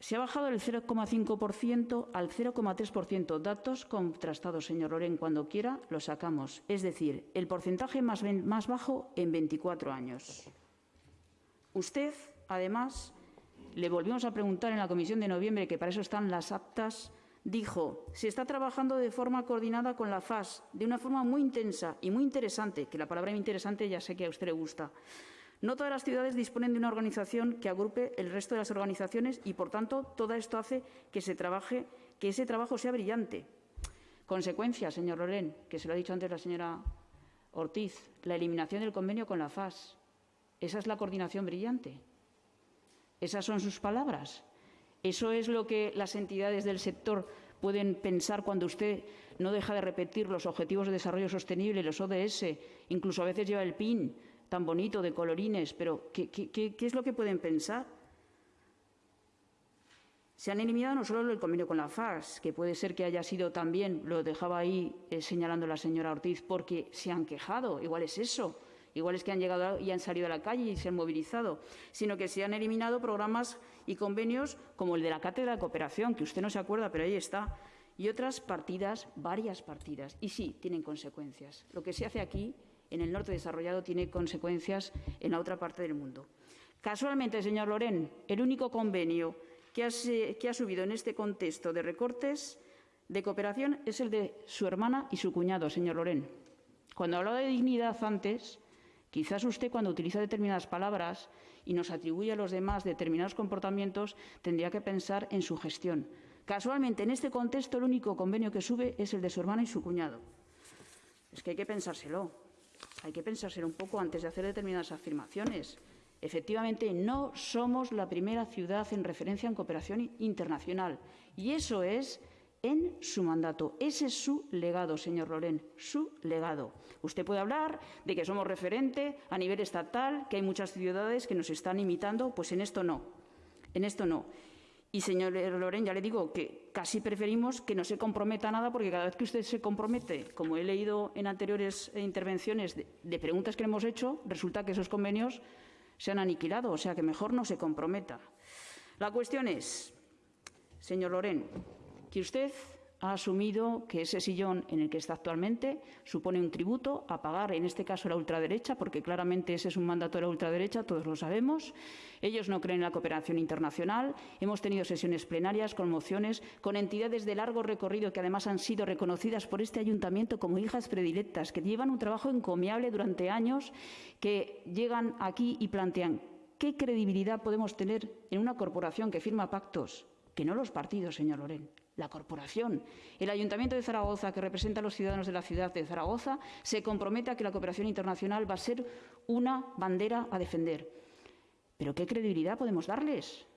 Se ha bajado del 0,5% al 0,3%. Datos contrastados, señor Loren. Cuando quiera, los sacamos. Es decir, el porcentaje más, bajo en 24 años. Usted, además, le volvimos a preguntar en la comisión de noviembre, que para eso están las actas, dijo, se está trabajando de forma coordinada con la FAS, de una forma muy intensa y muy interesante, que la palabra interesante ya sé que a usted le gusta. No todas las ciudades disponen de una organización que agrupe el resto de las organizaciones y, por tanto, todo esto hace que, se trabaje, que ese trabajo sea brillante. Consecuencia, señor Lorén, que se lo ha dicho antes la señora Ortiz, la eliminación del convenio con la FAS. Esa es la coordinación brillante. Esas son sus palabras. Eso es lo que las entidades del sector pueden pensar cuando usted no deja de repetir los Objetivos de Desarrollo Sostenible, los ODS, incluso a veces lleva el PIN, tan bonito de colorines, pero ¿qué, es lo que pueden pensar? Se han eliminado no solo el convenio con la FARS, que puede ser que haya sido también, lo dejaba ahí eh, señalando la señora Ortiz, porque se han quejado, igual es eso, igual es que han llegado y han salido a la calle y se han movilizado, sino que se han eliminado programas y convenios como el de la Cátedra de Cooperación, que usted no se acuerda, pero ahí está, y otras partidas, varias partidas, y sí, tienen consecuencias. Lo que se hace aquí en el norte desarrollado tiene consecuencias en la otra parte del mundo. Casualmente, señor Loren, el único convenio que ha, subido en este contexto de recortes de cooperación es el de su hermana y su cuñado, señor Loren. Cuando hablaba de dignidad antes, quizás usted cuando utiliza determinadas palabras y nos atribuye a los demás determinados comportamientos, tendría que pensar en su gestión. Casualmente, en este contexto, el único convenio que sube es el de su hermana y su cuñado. Es que hay que pensárselo. Hay que pensárselo un poco antes de hacer determinadas afirmaciones. Efectivamente, no somos la primera ciudad en referencia en cooperación internacional. Y eso es en su mandato. Ese es su legado, señor Lorén, su legado. Usted puede hablar de que somos referente a nivel estatal, que hay muchas ciudades que nos están imitando, pues en esto no. En esto no. Y, señor Loren, ya le digo que casi preferimos que no se comprometa nada, porque cada vez que usted se compromete, como he leído en anteriores intervenciones de, preguntas que le hemos hecho, resulta que esos convenios se han aniquilado, o sea que mejor no se comprometa. La cuestión es, señor Loren, que usted ha asumido que ese sillón en el que está actualmente supone un tributo a pagar, en este caso la ultraderecha, porque claramente ese es un mandato de la ultraderecha, todos lo sabemos. Ellos no creen en la cooperación internacional. Hemos tenido sesiones plenarias con mociones, con entidades de largo recorrido que además han sido reconocidas por este ayuntamiento como hijas predilectas, que llevan un trabajo encomiable durante años, que llegan aquí y plantean qué credibilidad podemos tener en una corporación que firma pactos, que no los partidos, señor Loren la corporación. El Ayuntamiento de Zaragoza, que representa a los ciudadanos de la ciudad de Zaragoza, se compromete a que la cooperación internacional va a ser una bandera a defender. ¿Pero qué credibilidad podemos darles?